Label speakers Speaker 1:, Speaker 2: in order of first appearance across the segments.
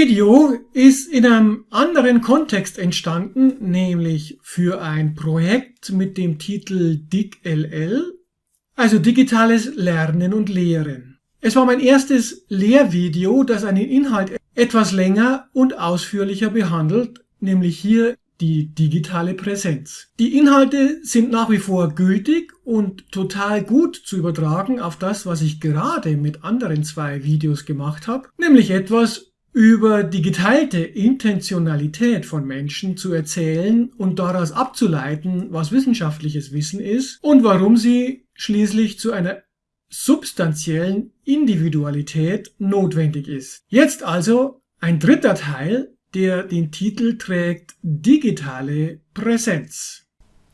Speaker 1: Video ist in einem anderen Kontext entstanden, nämlich für ein Projekt mit dem Titel DIGLL, also Digitales Lernen und Lehren. Es war mein erstes Lehrvideo, das einen Inhalt etwas länger und ausführlicher behandelt, nämlich hier die digitale Präsenz. Die Inhalte sind nach wie vor gültig und total gut zu übertragen auf das, was ich gerade mit anderen zwei Videos gemacht habe, nämlich etwas über die geteilte Intentionalität von Menschen zu erzählen und daraus abzuleiten, was wissenschaftliches Wissen ist und warum sie schließlich zu einer substanziellen Individualität notwendig ist. Jetzt also ein dritter Teil der den Titel trägt Digitale Präsenz.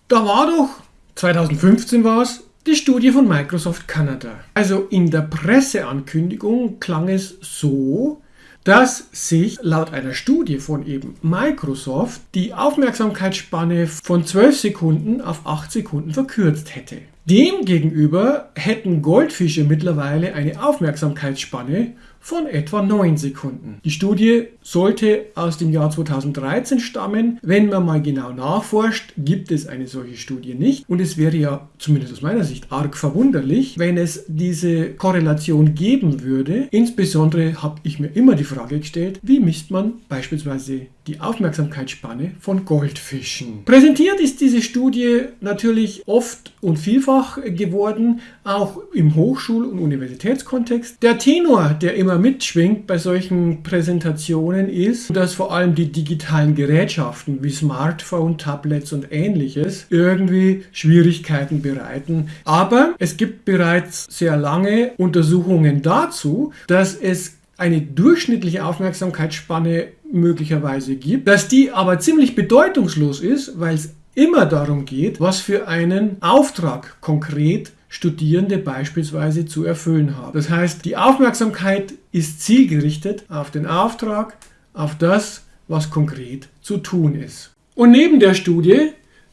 Speaker 1: Da war doch, 2015 war es, die Studie von Microsoft Canada. Also in der Presseankündigung klang es so, dass sich laut einer Studie von eben Microsoft die Aufmerksamkeitsspanne von 12 Sekunden auf 8 Sekunden verkürzt hätte. Demgegenüber hätten Goldfische mittlerweile eine Aufmerksamkeitsspanne von etwa 9 Sekunden. Die Studie sollte aus dem Jahr 2013 stammen. Wenn man mal genau nachforscht, gibt es eine solche Studie nicht. Und es wäre ja, zumindest aus meiner Sicht, arg verwunderlich, wenn es diese Korrelation geben würde. Insbesondere habe ich mir immer die Frage gestellt, wie misst man beispielsweise die Aufmerksamkeitsspanne von Goldfischen. Präsentiert ist diese Studie natürlich oft und vielfach geworden, auch im Hochschul- und Universitätskontext. Der Tenor, der immer mitschwingt bei solchen Präsentationen ist, dass vor allem die digitalen Gerätschaften wie Smartphone, Tablets und ähnliches irgendwie Schwierigkeiten bereiten. Aber es gibt bereits sehr lange Untersuchungen dazu, dass es eine durchschnittliche Aufmerksamkeitsspanne möglicherweise gibt, dass die aber ziemlich bedeutungslos ist, weil es immer darum geht, was für einen Auftrag konkret Studierende beispielsweise zu erfüllen haben. Das heißt, die Aufmerksamkeit ist zielgerichtet auf den Auftrag, auf das, was konkret zu tun ist. Und neben der Studie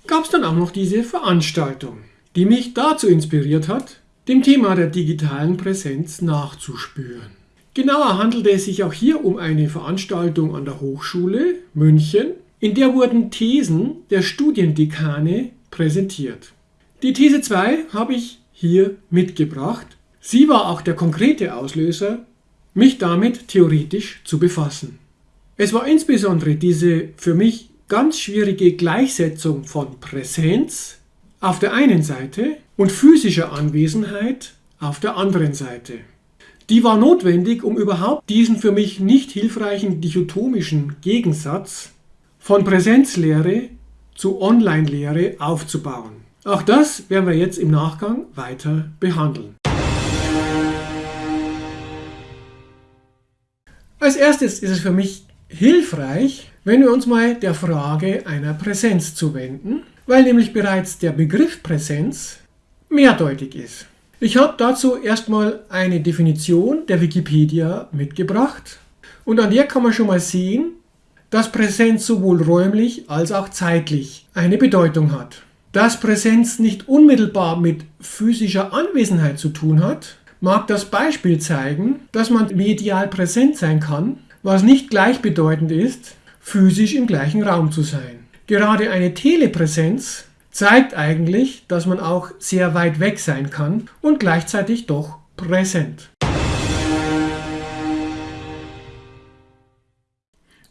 Speaker 1: gab es dann auch noch diese Veranstaltung, die mich dazu inspiriert hat, dem Thema der digitalen Präsenz nachzuspüren. Genauer handelte es sich auch hier um eine Veranstaltung an der Hochschule München, in der wurden Thesen der Studiendekane präsentiert. Die These 2 habe ich hier mitgebracht. Sie war auch der konkrete Auslöser, mich damit theoretisch zu befassen. Es war insbesondere diese für mich ganz schwierige Gleichsetzung von Präsenz auf der einen Seite und physischer Anwesenheit auf der anderen Seite. Die war notwendig, um überhaupt diesen für mich nicht hilfreichen dichotomischen Gegensatz von Präsenzlehre zu Online-Lehre aufzubauen. Auch das werden wir jetzt im Nachgang weiter behandeln. Als erstes ist es für mich hilfreich, wenn wir uns mal der Frage einer Präsenz zuwenden, weil nämlich bereits der Begriff Präsenz mehrdeutig ist. Ich habe dazu erstmal eine Definition der Wikipedia mitgebracht und an der kann man schon mal sehen, dass Präsenz sowohl räumlich als auch zeitlich eine Bedeutung hat. Dass Präsenz nicht unmittelbar mit physischer Anwesenheit zu tun hat, mag das Beispiel zeigen, dass man medial präsent sein kann, was nicht gleichbedeutend ist, physisch im gleichen Raum zu sein. Gerade eine Telepräsenz zeigt eigentlich, dass man auch sehr weit weg sein kann und gleichzeitig doch präsent.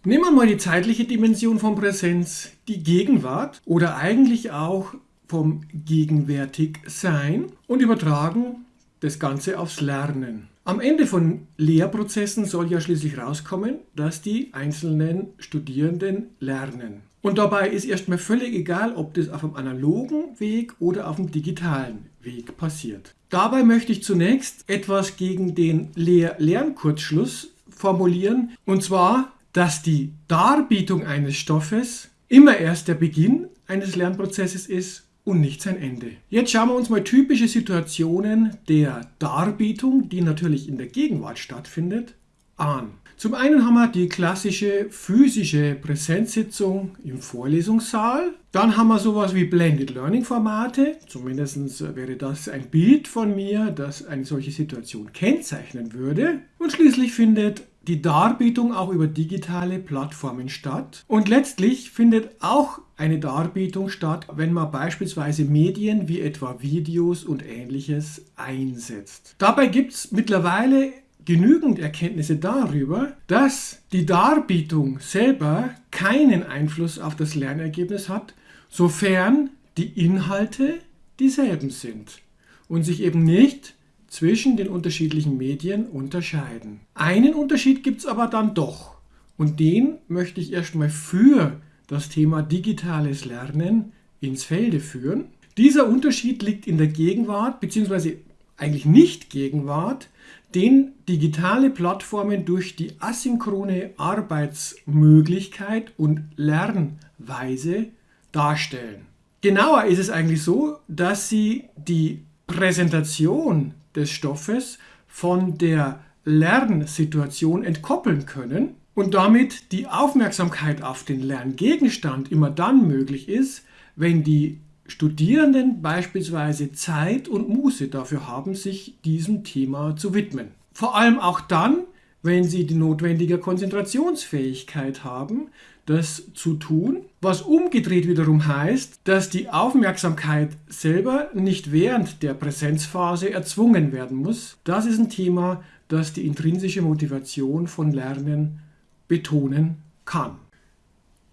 Speaker 1: Nehmen wir mal die zeitliche Dimension von Präsenz, die Gegenwart oder eigentlich auch vom Gegenwärtigsein und übertragen das Ganze aufs Lernen. Am Ende von Lehrprozessen soll ja schließlich rauskommen, dass die einzelnen Studierenden lernen. Und dabei ist erstmal völlig egal, ob das auf einem analogen Weg oder auf einem digitalen Weg passiert. Dabei möchte ich zunächst etwas gegen den Lehr-Lernkurzschluss formulieren, und zwar, dass die Darbietung eines Stoffes immer erst der Beginn eines Lernprozesses ist und nicht sein Ende. Jetzt schauen wir uns mal typische Situationen der Darbietung, die natürlich in der Gegenwart stattfindet, an. Zum einen haben wir die klassische physische Präsenzsitzung im Vorlesungssaal. Dann haben wir sowas wie Blended Learning Formate. Zumindest wäre das ein Bild von mir, das eine solche Situation kennzeichnen würde. Und schließlich findet die Darbietung auch über digitale Plattformen statt. Und letztlich findet auch eine Darbietung statt, wenn man beispielsweise Medien wie etwa Videos und ähnliches einsetzt. Dabei gibt es mittlerweile genügend Erkenntnisse darüber, dass die Darbietung selber keinen Einfluss auf das Lernergebnis hat, sofern die Inhalte dieselben sind und sich eben nicht zwischen den unterschiedlichen Medien unterscheiden. Einen Unterschied gibt es aber dann doch und den möchte ich erstmal für das Thema digitales Lernen ins Felde führen. Dieser Unterschied liegt in der Gegenwart bzw. eigentlich nicht Gegenwart, den digitale Plattformen durch die asynchrone Arbeitsmöglichkeit und Lernweise darstellen. Genauer ist es eigentlich so, dass sie die Präsentation des Stoffes von der Lernsituation entkoppeln können und damit die Aufmerksamkeit auf den Lerngegenstand immer dann möglich ist, wenn die Studierenden beispielsweise Zeit und Muße dafür haben, sich diesem Thema zu widmen. Vor allem auch dann, wenn sie die notwendige Konzentrationsfähigkeit haben, das zu tun, was umgedreht wiederum heißt, dass die Aufmerksamkeit selber nicht während der Präsenzphase erzwungen werden muss. Das ist ein Thema, das die intrinsische Motivation von Lernen betonen kann.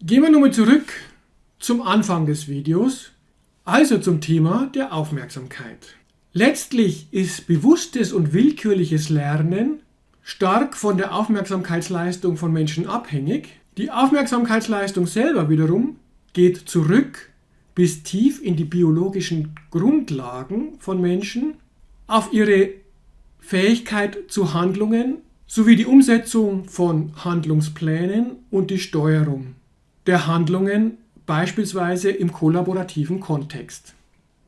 Speaker 1: Gehen wir nochmal zurück zum Anfang des Videos, also zum Thema der Aufmerksamkeit. Letztlich ist bewusstes und willkürliches Lernen stark von der Aufmerksamkeitsleistung von Menschen abhängig. Die Aufmerksamkeitsleistung selber wiederum geht zurück bis tief in die biologischen Grundlagen von Menschen, auf ihre Fähigkeit zu Handlungen sowie die Umsetzung von Handlungsplänen und die Steuerung der Handlungen beispielsweise im kollaborativen Kontext.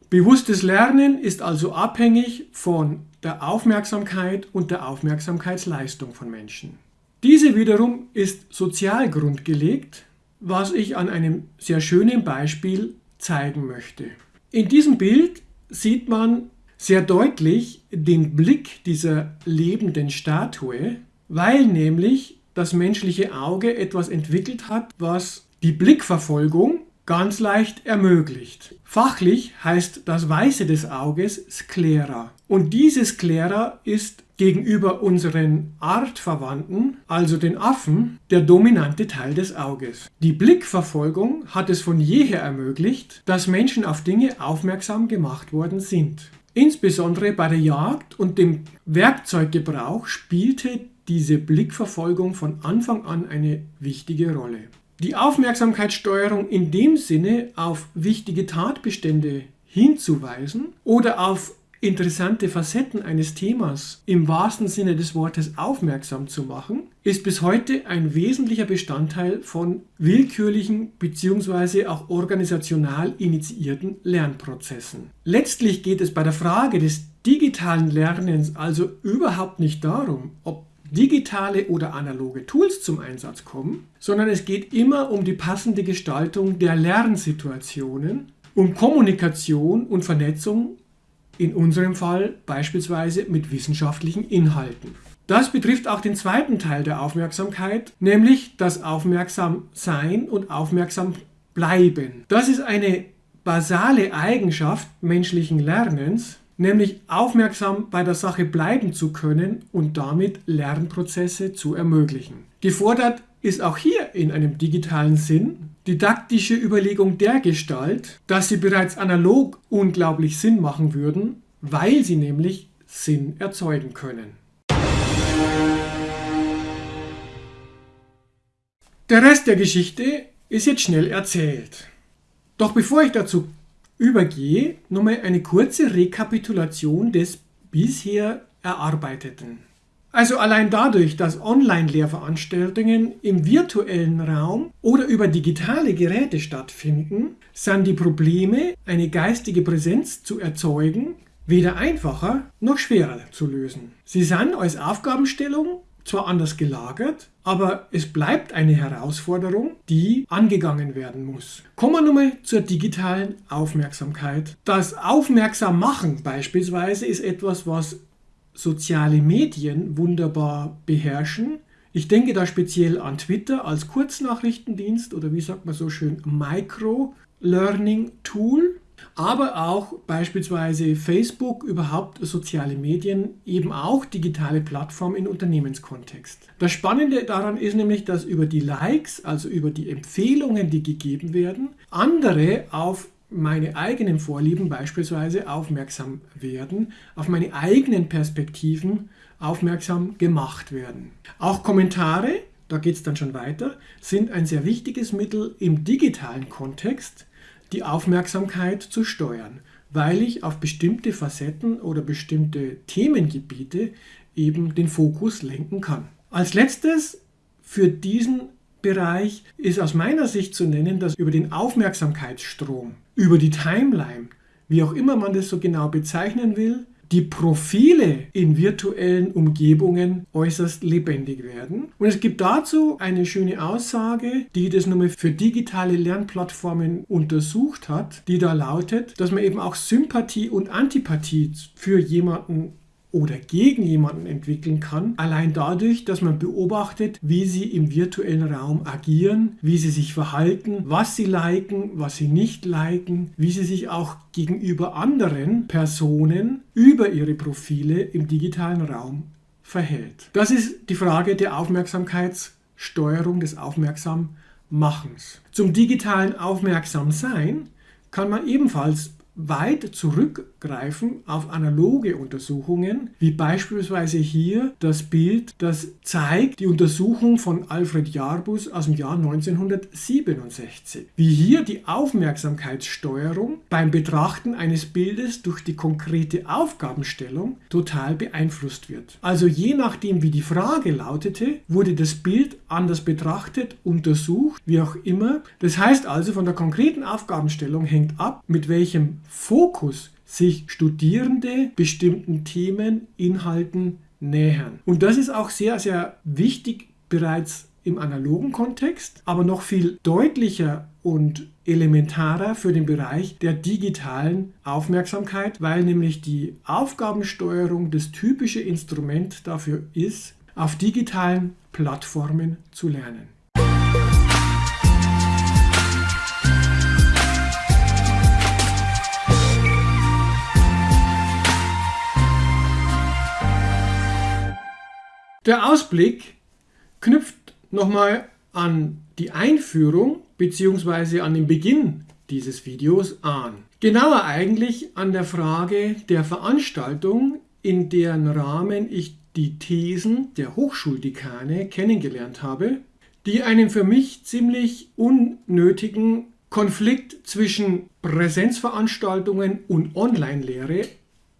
Speaker 1: Bewusstes Lernen ist also abhängig von der Aufmerksamkeit und der Aufmerksamkeitsleistung von Menschen. Diese wiederum ist sozial grundgelegt, was ich an einem sehr schönen Beispiel zeigen möchte. In diesem Bild sieht man sehr deutlich den Blick dieser lebenden Statue, weil nämlich das menschliche Auge etwas entwickelt hat, was die Blickverfolgung ganz leicht ermöglicht. Fachlich heißt das Weiße des Auges Sklera. Und diese Sklera ist gegenüber unseren Artverwandten, also den Affen, der dominante Teil des Auges. Die Blickverfolgung hat es von jeher ermöglicht, dass Menschen auf Dinge aufmerksam gemacht worden sind. Insbesondere bei der Jagd und dem Werkzeuggebrauch spielte diese Blickverfolgung von Anfang an eine wichtige Rolle. Die Aufmerksamkeitssteuerung in dem Sinne auf wichtige Tatbestände hinzuweisen oder auf interessante Facetten eines Themas im wahrsten Sinne des Wortes aufmerksam zu machen, ist bis heute ein wesentlicher Bestandteil von willkürlichen bzw. auch organisational initiierten Lernprozessen. Letztlich geht es bei der Frage des digitalen Lernens also überhaupt nicht darum, ob digitale oder analoge Tools zum Einsatz kommen, sondern es geht immer um die passende Gestaltung der Lernsituationen, um Kommunikation und Vernetzung, in unserem Fall beispielsweise mit wissenschaftlichen Inhalten. Das betrifft auch den zweiten Teil der Aufmerksamkeit, nämlich das Aufmerksamsein und Aufmerksam bleiben. Das ist eine basale Eigenschaft menschlichen Lernens, nämlich aufmerksam bei der Sache bleiben zu können und damit Lernprozesse zu ermöglichen. Gefordert ist auch hier in einem digitalen Sinn didaktische Überlegung der Gestalt, dass sie bereits analog unglaublich Sinn machen würden, weil sie nämlich Sinn erzeugen können. Der Rest der Geschichte ist jetzt schnell erzählt. Doch bevor ich dazu übergehe, nochmal eine kurze Rekapitulation des bisher Erarbeiteten. Also allein dadurch, dass Online-Lehrveranstaltungen im virtuellen Raum oder über digitale Geräte stattfinden, sind die Probleme, eine geistige Präsenz zu erzeugen, weder einfacher noch schwerer zu lösen. Sie sind als Aufgabenstellung zwar anders gelagert, aber es bleibt eine Herausforderung, die angegangen werden muss. Kommen wir nochmal zur digitalen Aufmerksamkeit. Das Aufmerksammachen beispielsweise ist etwas, was soziale Medien wunderbar beherrschen, Ich denke da speziell an Twitter als Kurznachrichtendienst oder wie sagt man so schön Micro-Learning-Tool aber auch beispielsweise Facebook, überhaupt soziale Medien, eben auch digitale Plattformen im Unternehmenskontext. Das Spannende daran ist nämlich, dass über die Likes, also über die Empfehlungen, die gegeben werden, andere auf meine eigenen Vorlieben beispielsweise aufmerksam werden, auf meine eigenen Perspektiven aufmerksam gemacht werden. Auch Kommentare, da geht es dann schon weiter, sind ein sehr wichtiges Mittel im digitalen Kontext, die Aufmerksamkeit zu steuern, weil ich auf bestimmte Facetten oder bestimmte Themengebiete eben den Fokus lenken kann. Als letztes für diesen Bereich ist aus meiner Sicht zu nennen, dass über den Aufmerksamkeitsstrom, über die Timeline, wie auch immer man das so genau bezeichnen will, die Profile in virtuellen Umgebungen äußerst lebendig werden. Und es gibt dazu eine schöne Aussage, die das nochmal für digitale Lernplattformen untersucht hat, die da lautet, dass man eben auch Sympathie und Antipathie für jemanden oder gegen jemanden entwickeln kann, allein dadurch, dass man beobachtet, wie sie im virtuellen Raum agieren, wie sie sich verhalten, was sie liken, was sie nicht liken, wie sie sich auch gegenüber anderen Personen über ihre Profile im digitalen Raum verhält. Das ist die Frage der Aufmerksamkeitssteuerung, des Aufmerksammachens. Zum digitalen Aufmerksamsein kann man ebenfalls weit zurückgreifen auf analoge Untersuchungen, wie beispielsweise hier das Bild, das zeigt die Untersuchung von Alfred Jarbus aus dem Jahr 1967. Wie hier die Aufmerksamkeitssteuerung beim Betrachten eines Bildes durch die konkrete Aufgabenstellung total beeinflusst wird. Also je nachdem, wie die Frage lautete, wurde das Bild anders betrachtet, untersucht, wie auch immer. Das heißt also, von der konkreten Aufgabenstellung hängt ab, mit welchem Fokus sich Studierende bestimmten Themen, Inhalten nähern. Und das ist auch sehr, sehr wichtig bereits im analogen Kontext, aber noch viel deutlicher und elementarer für den Bereich der digitalen Aufmerksamkeit, weil nämlich die Aufgabensteuerung das typische Instrument dafür ist, auf digitalen Plattformen zu lernen. Der Ausblick knüpft nochmal an die Einführung bzw. an den Beginn dieses Videos an. Genauer eigentlich an der Frage der Veranstaltung, in deren Rahmen ich die Thesen der Hochschuldekane kennengelernt habe, die einen für mich ziemlich unnötigen Konflikt zwischen Präsenzveranstaltungen und Online-Lehre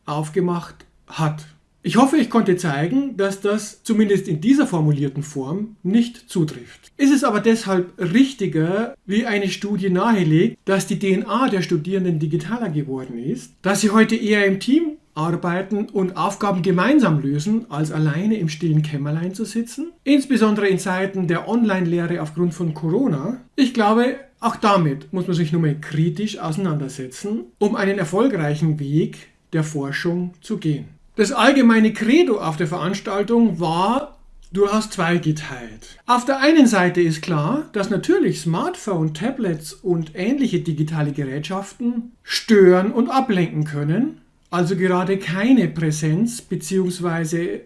Speaker 1: aufgemacht hat. Ich hoffe, ich konnte zeigen, dass das zumindest in dieser formulierten Form nicht zutrifft. Ist es aber deshalb richtiger, wie eine Studie nahelegt, dass die DNA der Studierenden digitaler geworden ist, dass sie heute eher im Team arbeiten und Aufgaben gemeinsam lösen, als alleine im stillen Kämmerlein zu sitzen, insbesondere in Zeiten der Online-Lehre aufgrund von Corona. Ich glaube, auch damit muss man sich nur mal kritisch auseinandersetzen, um einen erfolgreichen Weg der Forschung zu gehen. Das allgemeine Credo auf der Veranstaltung war durchaus zweigeteilt. Auf der einen Seite ist klar, dass natürlich Smartphone, Tablets und ähnliche digitale Gerätschaften stören und ablenken können, also gerade keine Präsenz bzw.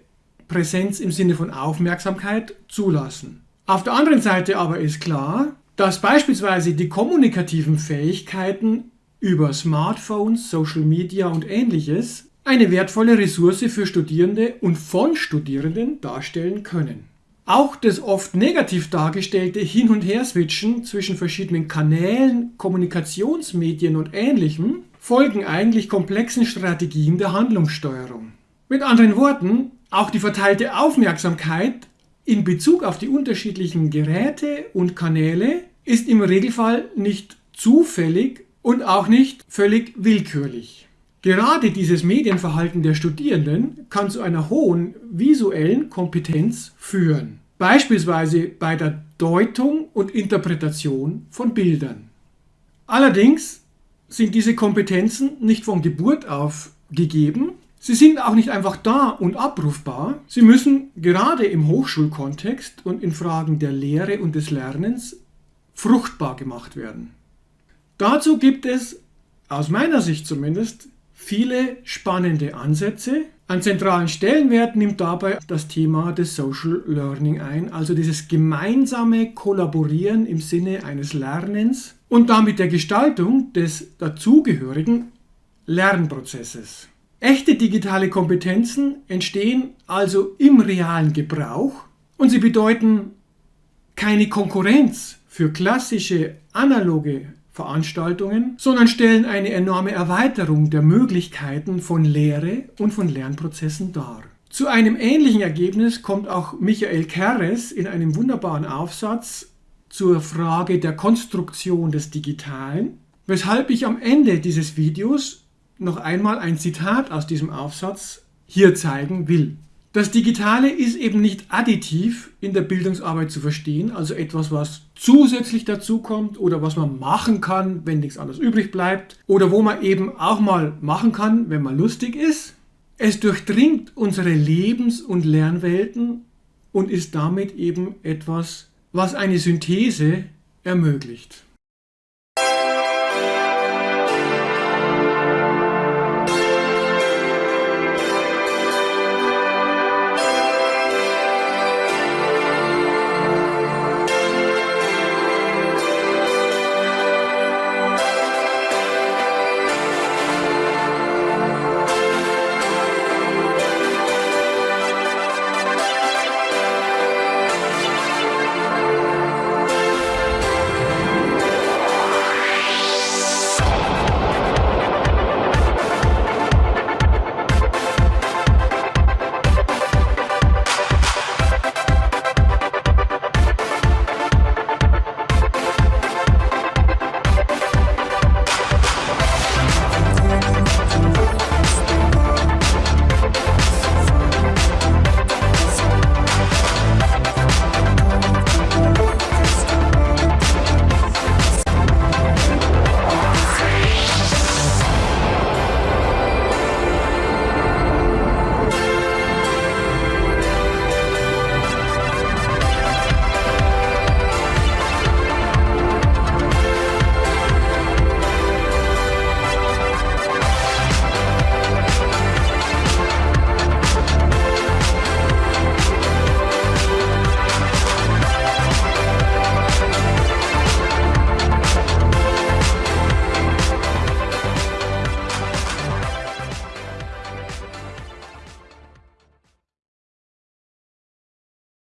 Speaker 1: Präsenz im Sinne von Aufmerksamkeit zulassen. Auf der anderen Seite aber ist klar, dass beispielsweise die kommunikativen Fähigkeiten über Smartphones, Social Media und ähnliches eine wertvolle Ressource für Studierende und von Studierenden darstellen können. Auch das oft negativ dargestellte Hin- und Her-Switchen zwischen verschiedenen Kanälen, Kommunikationsmedien und ähnlichem folgen eigentlich komplexen Strategien der Handlungssteuerung. Mit anderen Worten, auch die verteilte Aufmerksamkeit in Bezug auf die unterschiedlichen Geräte und Kanäle ist im Regelfall nicht zufällig und auch nicht völlig willkürlich. Gerade dieses Medienverhalten der Studierenden kann zu einer hohen visuellen Kompetenz führen, beispielsweise bei der Deutung und Interpretation von Bildern. Allerdings sind diese Kompetenzen nicht von Geburt auf gegeben, Sie sind auch nicht einfach da und abrufbar. Sie müssen gerade im Hochschulkontext und in Fragen der Lehre und des Lernens fruchtbar gemacht werden. Dazu gibt es, aus meiner Sicht zumindest, viele spannende Ansätze. An zentralen Stellenwert nimmt dabei das Thema des Social Learning ein, also dieses gemeinsame Kollaborieren im Sinne eines Lernens und damit der Gestaltung des dazugehörigen Lernprozesses. Echte digitale Kompetenzen entstehen also im realen Gebrauch und sie bedeuten keine Konkurrenz für klassische analoge Veranstaltungen, sondern stellen eine enorme Erweiterung der Möglichkeiten von Lehre und von Lernprozessen dar. Zu einem ähnlichen Ergebnis kommt auch Michael Keres in einem wunderbaren Aufsatz zur Frage der Konstruktion des Digitalen, weshalb ich am Ende dieses Videos noch einmal ein Zitat aus diesem Aufsatz hier zeigen will. Das Digitale ist eben nicht additiv in der Bildungsarbeit zu verstehen, also etwas, was zusätzlich dazukommt oder was man machen kann, wenn nichts anderes übrig bleibt oder wo man eben auch mal machen kann, wenn man lustig ist. Es durchdringt unsere Lebens- und Lernwelten und ist damit eben etwas, was eine Synthese ermöglicht.